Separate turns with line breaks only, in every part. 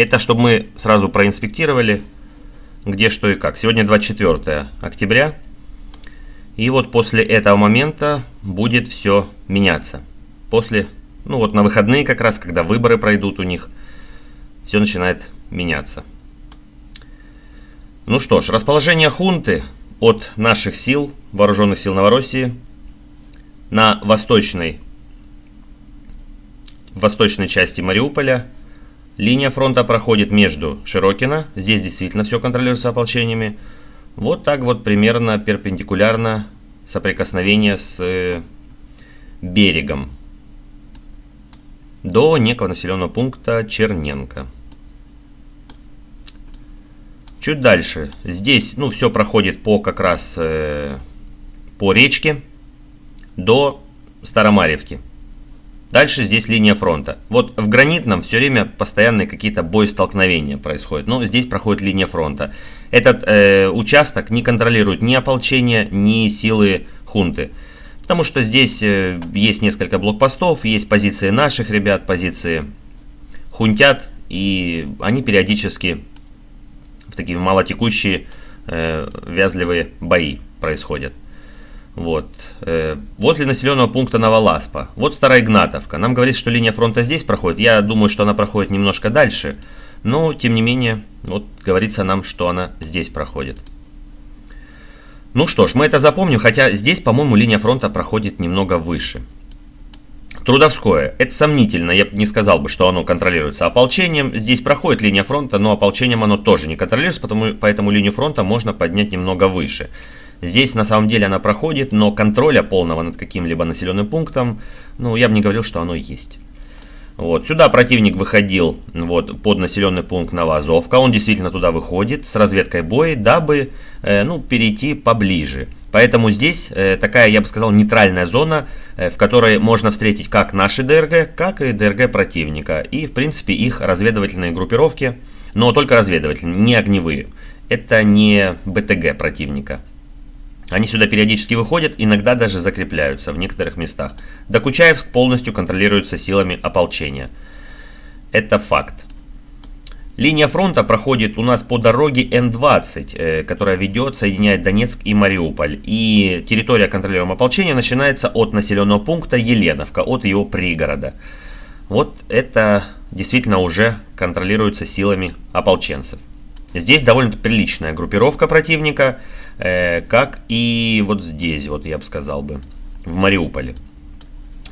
Это чтобы мы сразу проинспектировали, где что и как. Сегодня 24 октября. И вот после этого момента будет все меняться. После, ну вот на выходные как раз, когда выборы пройдут у них, все начинает меняться. Ну что ж, расположение хунты от наших сил, вооруженных сил Новороссии, на восточной, восточной части Мариуполя. Линия фронта проходит между Широкино, здесь действительно все контролируется ополчениями. Вот так вот примерно перпендикулярно соприкосновение с э, берегом до некого населенного пункта Черненко. Чуть дальше. Здесь, ну, все проходит по как раз э, по речке до Старомаревки. Дальше здесь линия фронта. Вот в Гранитном все время постоянные какие-то боестолкновения происходят. Но здесь проходит линия фронта. Этот э, участок не контролирует ни ополчение, ни силы хунты. Потому что здесь э, есть несколько блокпостов, есть позиции наших ребят, позиции хунтят. И они периодически в такие малотекущие э, вязливые бои происходят. Вот. Э, возле населенного пункта Новоласпа. Вот Старая Игнатовка. Нам говорит, что линия фронта здесь проходит. Я думаю, что она проходит немножко дальше. Но, тем не менее, вот говорится нам, что она здесь проходит. Ну что ж, мы это запомним, хотя здесь, по-моему, линия фронта проходит немного выше. Трудовское. Это сомнительно, я не сказал бы, что оно контролируется ополчением. Здесь проходит линия фронта, но ополчением оно тоже не контролируется, потому, поэтому линию фронта можно поднять немного выше. Здесь на самом деле она проходит, но контроля полного над каким-либо населенным пунктом, ну, я бы не говорил, что оно есть. Вот, сюда противник выходил вот, под населенный пункт Новоазовка. Он действительно туда выходит с разведкой боя, дабы э, ну, перейти поближе. Поэтому здесь э, такая, я бы сказал, нейтральная зона, э, в которой можно встретить как наши ДРГ, как и ДРГ противника. И, в принципе, их разведывательные группировки, но только разведывательные, не огневые. Это не БТГ противника. Они сюда периодически выходят, иногда даже закрепляются в некоторых местах. Докучаевск полностью контролируется силами ополчения. Это факт. Линия фронта проходит у нас по дороге Н-20, э, которая ведет, соединяет Донецк и Мариуполь. И территория контролируемого ополчения начинается от населенного пункта Еленовка, от его пригорода. Вот это действительно уже контролируется силами ополченцев. Здесь довольно приличная группировка противника, э, как и вот здесь, вот я бы сказал бы, в Мариуполе.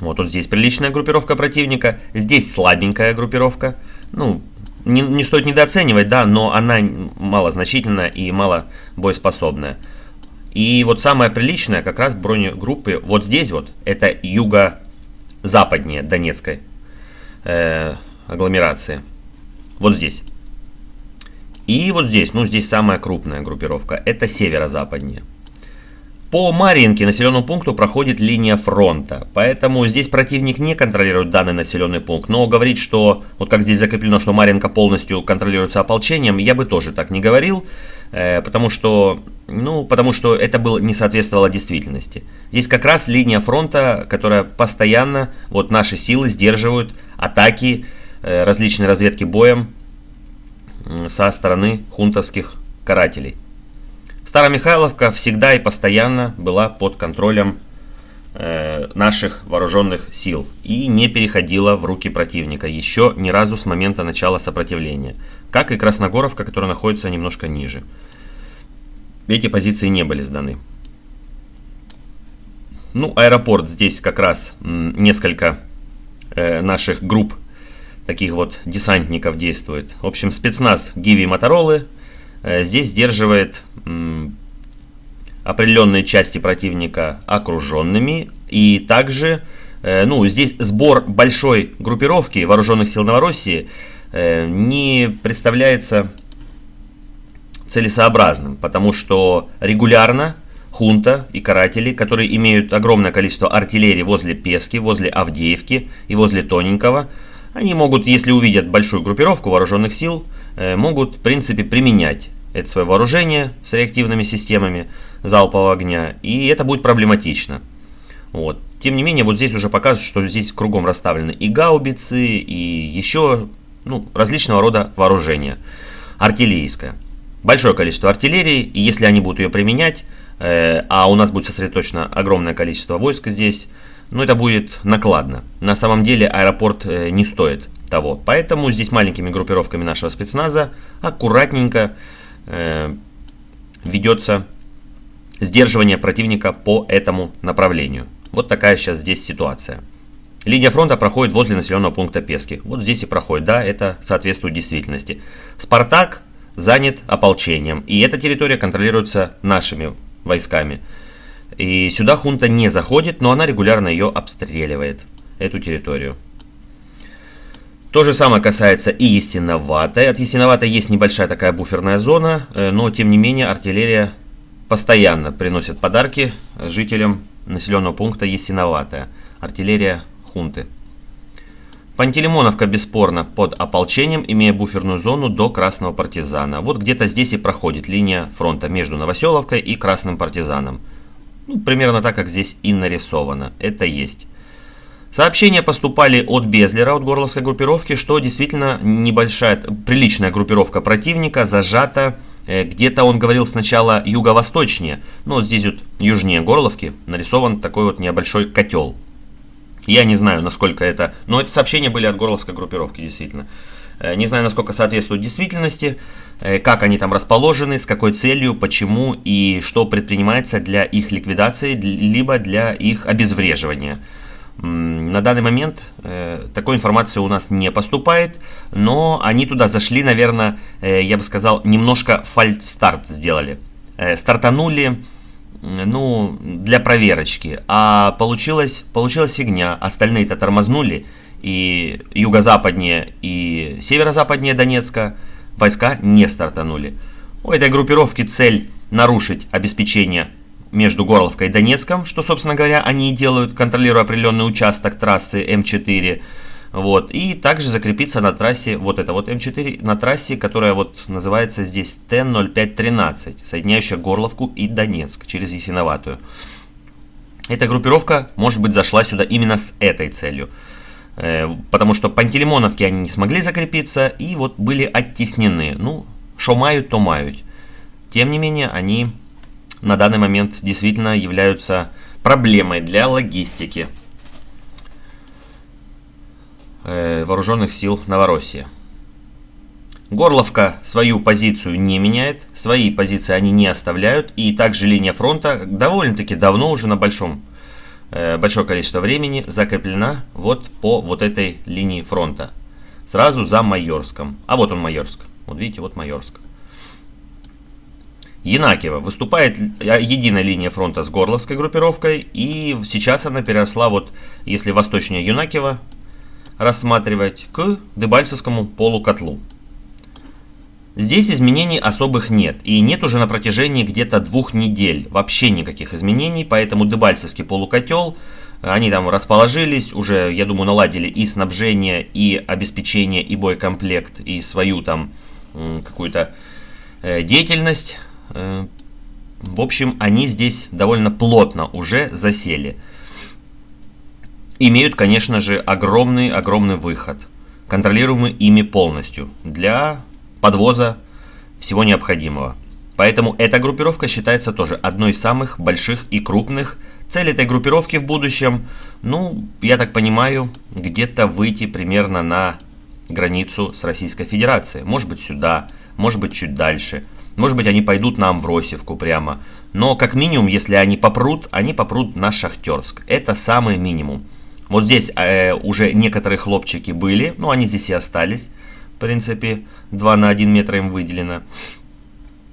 Вот, вот здесь приличная группировка противника, здесь слабенькая группировка. Ну, не, не стоит недооценивать, да, но она малозначительная и мало боеспособная. И вот самая приличная как раз бронегруппы вот здесь вот, это юго-западнее Донецкой э, агломерации. Вот здесь. И вот здесь, ну здесь самая крупная группировка, это северо-западнее. По Марьинке населенному пункту проходит линия фронта, поэтому здесь противник не контролирует данный населенный пункт. Но говорить, что, вот как здесь закреплено, что Марьинка полностью контролируется ополчением, я бы тоже так не говорил, э, потому что, ну, потому что это было, не соответствовало действительности. Здесь как раз линия фронта, которая постоянно, вот наши силы сдерживают атаки, э, различные разведки боем со стороны хунтовских карателей. Старомихайловка всегда и постоянно была под контролем э, наших вооруженных сил и не переходила в руки противника еще ни разу с момента начала сопротивления, как и Красногоровка, которая находится немножко ниже. Эти позиции не были сданы. Ну, аэропорт здесь как раз несколько э, наших групп таких вот десантников действует. В общем, спецназ Гиви Моторолы Э, здесь сдерживает определенные части противника окруженными. И также, э, ну, здесь сбор большой группировки вооруженных сил Новороссии э, не представляется целесообразным, потому что регулярно хунта и каратели, которые имеют огромное количество артиллерии возле Пески, возле Авдеевки и возле Тоненького, они могут, если увидят большую группировку вооруженных сил, Э, могут, в принципе, применять это свое вооружение с реактивными системами залпового огня, и это будет проблематично. Вот. Тем не менее, вот здесь уже показывают, что здесь кругом расставлены и гаубицы, и еще ну, различного рода вооружения. Артиллерийское. Большое количество артиллерии, и если они будут ее применять, э, а у нас будет сосредоточено огромное количество войск здесь, ну, это будет накладно. На самом деле аэропорт э, не стоит того. Поэтому здесь маленькими группировками нашего спецназа аккуратненько э, ведется сдерживание противника по этому направлению. Вот такая сейчас здесь ситуация. Линия фронта проходит возле населенного пункта Пески. Вот здесь и проходит, да, это соответствует действительности. Спартак занят ополчением, и эта территория контролируется нашими войсками. И сюда хунта не заходит, но она регулярно ее обстреливает, эту территорию. То же самое касается и Ясиноватой. От Ясиноватой есть небольшая такая буферная зона, э, но тем не менее артиллерия постоянно приносит подарки жителям населенного пункта Ясиноватая. Артиллерия хунты. Пантелеймоновка бесспорно под ополчением, имея буферную зону до Красного партизана. Вот где-то здесь и проходит линия фронта между Новоселовкой и Красным партизаном. Ну, примерно так, как здесь и нарисовано. Это есть. Сообщения поступали от Безлера, от горловской группировки, что действительно небольшая, приличная группировка противника зажата. Э, где-то он говорил сначала юго-восточнее, но здесь вот южнее Горловки нарисован такой вот небольшой котел. Я не знаю, насколько это... Но это сообщения были от горловской группировки, действительно. Э, не знаю, насколько соответствует действительности, как они там расположены, с какой целью, почему и что предпринимается для их ликвидации, либо для их обезвреживания. На данный момент э, такой информации у нас не поступает, но они туда зашли, наверное, э, я бы сказал, немножко фальстарт сделали. Э, стартанули, ну, для проверочки, а получилось, получилась фигня. Остальные-то тормознули, и юго-западнее, и северо-западнее Донецка войска не стартанули. У этой группировки цель нарушить обеспечение между Горловкой и Донецком, что, собственно говоря, они и делают, контролируя определенный участок трассы М4. Вот, и также закрепиться на трассе, вот это вот М4, на трассе, которая вот называется здесь Т-0513, соединяющая Горловку и Донецк через Ясиноватую. Эта группировка, может быть, зашла сюда именно с этой целью. Э, потому что Пантелеймоновки они не смогли закрепиться и вот были оттеснены. Ну, что мают, то мают. Тем не менее, они на данный момент действительно являются проблемой для логистики э, вооруженных сил Новороссии. Горловка свою позицию не меняет, свои позиции они не оставляют, и также линия фронта довольно-таки давно уже на большом, большое количество времени закреплена вот по вот этой линии фронта, сразу за Майорском. А вот он Майорск, вот видите, вот Майорск. Янакиева выступает единая линия фронта с Горловской группировкой, и сейчас она переросла, вот если восточнее Юнакиева рассматривать, к Дебальцевскому полукотлу. Здесь изменений особых нет, и нет уже на протяжении где-то двух недель вообще никаких изменений, поэтому Дебальцевский полукотел, они там расположились, уже, я думаю, наладили и снабжение, и обеспечение, и боекомплект, и свою там какую-то э, деятельность Э, в общем, они здесь довольно плотно уже засели. Имеют, конечно же, огромный-огромный выход, контролируемый ими полностью, для подвоза всего необходимого. Поэтому эта группировка считается тоже одной из самых больших и крупных. Цель этой группировки в будущем, ну, я так понимаю, где-то выйти примерно на границу с Российской Федерацией. Может быть сюда, может быть чуть дальше – может быть, они пойдут на Амвросевку прямо. Но, как минимум, если они попрут, они попрут на Шахтерск. Это самый минимум. Вот здесь э, уже некоторые хлопчики были, но они здесь и остались. В принципе, 2 на 1 метр им выделено.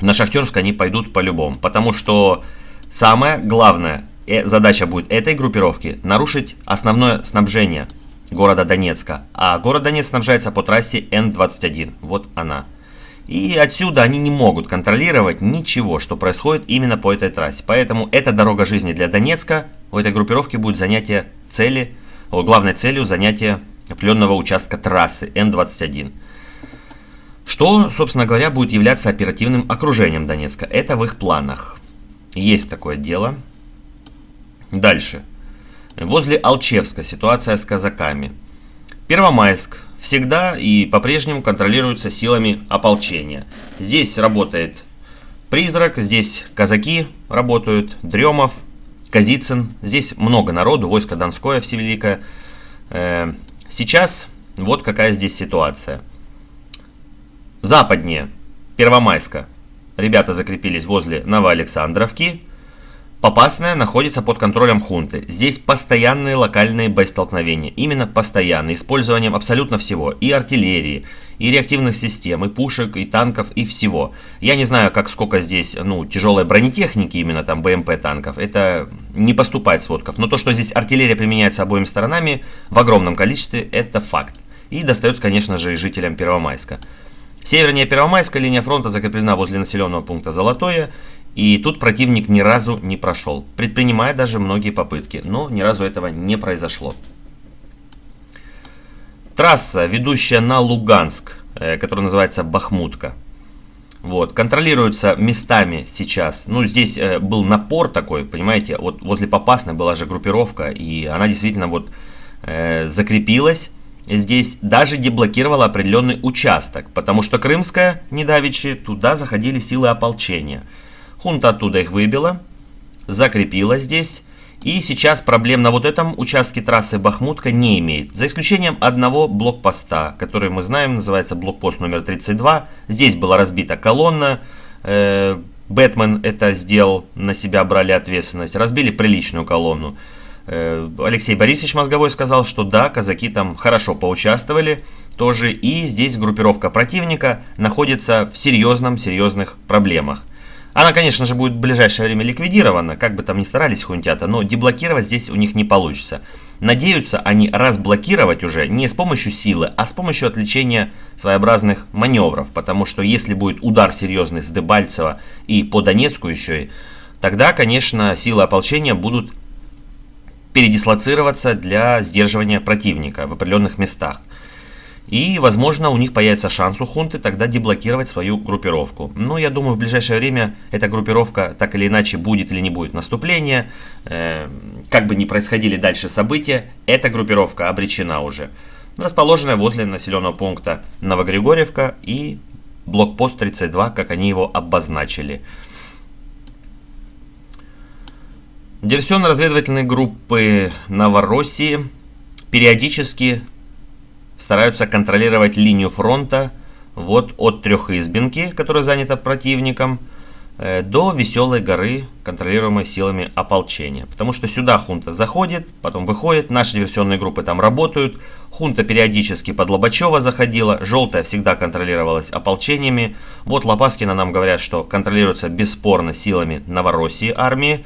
На Шахтерск они пойдут по-любому. Потому что самая главная э, задача будет этой группировки нарушить основное снабжение города Донецка. А город Донецк снабжается по трассе Н-21. Вот она. И отсюда они не могут контролировать ничего, что происходит именно по этой трассе. Поэтому эта дорога жизни для Донецка, у этой группировки будет занятие цели, главной целью занятие определенного участка трассы Н-21. Что, собственно говоря, будет являться оперативным окружением Донецка. Это в их планах. Есть такое дело. Дальше. Возле Алчевска ситуация с казаками. Первомайск всегда и по-прежнему контролируется силами ополчения. Здесь работает Призрак, здесь казаки работают, Дремов, Казицын. Здесь много народу, войско Донское Всевеликое. Э, сейчас вот какая здесь ситуация. Западнее, Первомайска. Ребята закрепились возле Новоалександровки. Попасная находится под контролем хунты. Здесь постоянные локальные боестолкновения. Именно постоянные, использованием абсолютно всего. И артиллерии, и реактивных систем, и пушек, и танков, и всего. Я не знаю, как сколько здесь, ну, тяжелой бронетехники, именно там БМП танков. Это не поступает сводков. Но то, что здесь артиллерия применяется обоими сторонами в огромном количестве, это факт. И достается, конечно же, и жителям Первомайска. Севернее Первомайска линия фронта закреплена возле населенного пункта Золотое. И тут противник ни разу не прошел, предпринимая даже многие попытки, но ни разу этого не произошло. Трасса, ведущая на Луганск, э, которая называется Бахмутка. Вот, контролируется местами сейчас. Ну, здесь э, был напор такой, понимаете, вот возле Попасной была же группировка, и она действительно вот э, закрепилась. Здесь даже деблокировала определенный участок, потому что Крымская, недавичи, туда заходили силы ополчения. Хунта оттуда их выбила, закрепила здесь. И сейчас проблем на вот этом участке трассы Бахмутка не имеет. За исключением одного блокпоста, который мы знаем, называется блокпост номер 32. Здесь была разбита колонна. Э, Бэтмен это сделал, на себя брали ответственность. Разбили приличную колонну. Э, Алексей Борисович Мозговой сказал, что да, казаки там хорошо поучаствовали тоже. И здесь группировка противника находится в серьезном-серьезных проблемах. Она, конечно же, будет в ближайшее время ликвидирована, как бы там ни старались хунтята, но деблокировать здесь у них не получится. Надеются они разблокировать уже не с помощью силы, а с помощью отвлечения своеобразных маневров, потому что если будет удар серьезный с Дебальцева и по Донецку еще тогда, конечно, силы ополчения будут передислоцироваться для сдерживания противника в определенных местах. И, возможно, у них появится шанс у хунты тогда деблокировать свою группировку. Но я думаю, в ближайшее время эта группировка так или иначе будет или не будет наступления. Э, как бы ни происходили дальше события, эта группировка обречена уже. Расположенная возле населенного пункта Новогригорьевка и блокпост 32, как они его обозначили. Диверсионно-разведывательные группы Новороссии периодически стараются контролировать линию фронта вот от Трехизбинки, которая занята противником, э, до Веселой горы, контролируемой силами ополчения. Потому что сюда хунта заходит, потом выходит, наши диверсионные группы там работают. Хунта периодически под Лобачева заходила, желтая всегда контролировалась ополчениями. Вот Лопаскина нам говорят, что контролируется бесспорно силами Новороссии армии.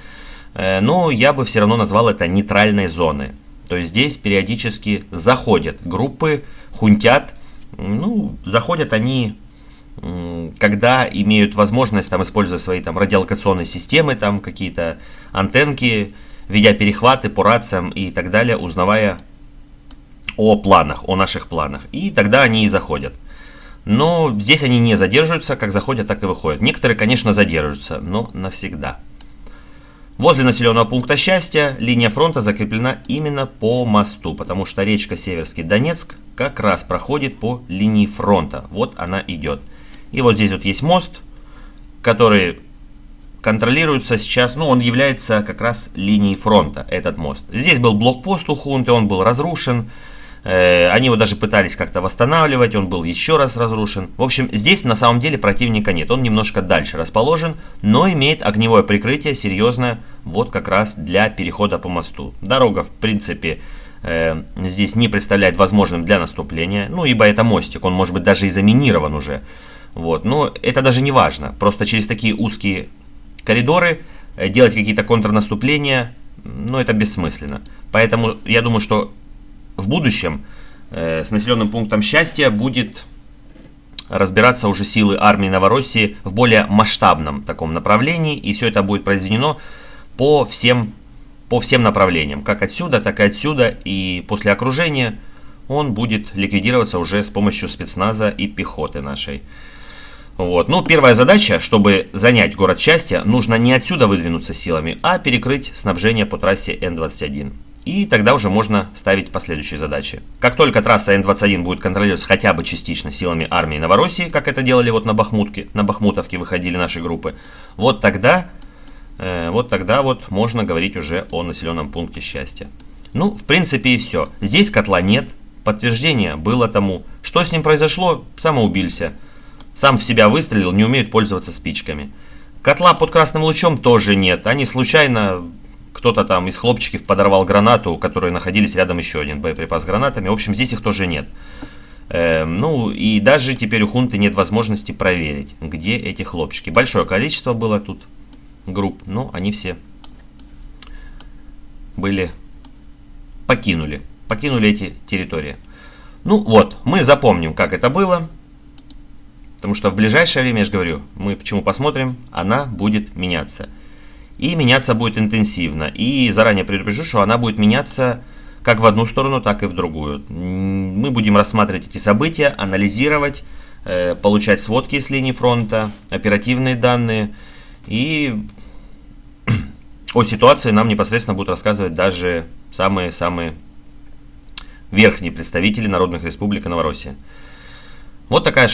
Э, но я бы все равно назвал это нейтральной зоной. То есть здесь периодически заходят группы, хунтят. Ну, заходят они, когда имеют возможность там использовать свои там радиолокационные системы, там какие-то антенки, ведя перехваты по рациям и так далее, узнавая о планах, о наших планах. И тогда они и заходят. Но здесь они не задерживаются, как заходят, так и выходят. Некоторые, конечно, задерживаются, но навсегда. Возле населенного пункта Счастья линия фронта закреплена именно по мосту, потому что речка Северский Донецк как раз проходит по линии фронта. Вот она идет. И вот здесь вот есть мост, который контролируется сейчас, ну он является как раз линией фронта, этот мост. Здесь был блокпост у хунты, он был разрушен. Э, они его даже пытались как-то восстанавливать, он был еще раз разрушен. В общем, здесь на самом деле противника нет, он немножко дальше расположен, но имеет огневое прикрытие серьезное, вот как раз для перехода по мосту. Дорога, в принципе, э, здесь не представляет возможным для наступления, ну, ибо это мостик, он может быть даже и заминирован уже. Вот, но это даже не важно, просто через такие узкие коридоры э, делать какие-то контрнаступления, ну, это бессмысленно. Поэтому я думаю, что в будущем э, с населенным пунктом счастья будет разбираться уже силы армии Новороссии в более масштабном таком направлении. И все это будет произведено по всем, по всем направлениям. Как отсюда, так и отсюда. И после окружения он будет ликвидироваться уже с помощью спецназа и пехоты нашей. Вот. Ну, первая задача, чтобы занять город счастья, нужно не отсюда выдвинуться силами, а перекрыть снабжение по трассе Н-21. И тогда уже можно ставить последующие задачи. Как только трасса Н-21 будет контролироваться хотя бы частично силами армии Новороссии, как это делали вот на Бахмутке, на Бахмутовке выходили наши группы, вот тогда, э, вот тогда вот можно говорить уже о населенном пункте счастья. Ну, в принципе и все. Здесь котла нет, подтверждение было тому. Что с ним произошло? Самоубился. Сам в себя выстрелил, не умеет пользоваться спичками. Котла под красным лучом тоже нет. Они случайно кто-то там из хлопчиков подорвал гранату, у которой находились рядом еще один боеприпас с гранатами. В общем, здесь их тоже нет. Э, ну, и даже теперь у хунты нет возможности проверить, где эти хлопчики. Большое количество было тут групп, но они все были, покинули, покинули эти территории. Ну вот, мы запомним, как это было. Потому что в ближайшее время, я же говорю, мы почему посмотрим, она будет меняться. И меняться будет интенсивно. И заранее предупрежу, что она будет меняться как в одну сторону, так и в другую. Мы будем рассматривать эти события, анализировать, э, получать сводки с линии фронта, оперативные данные. И о ситуации нам непосредственно будут рассказывать даже самые-самые верхние представители народных республик Новороссии. Вот такая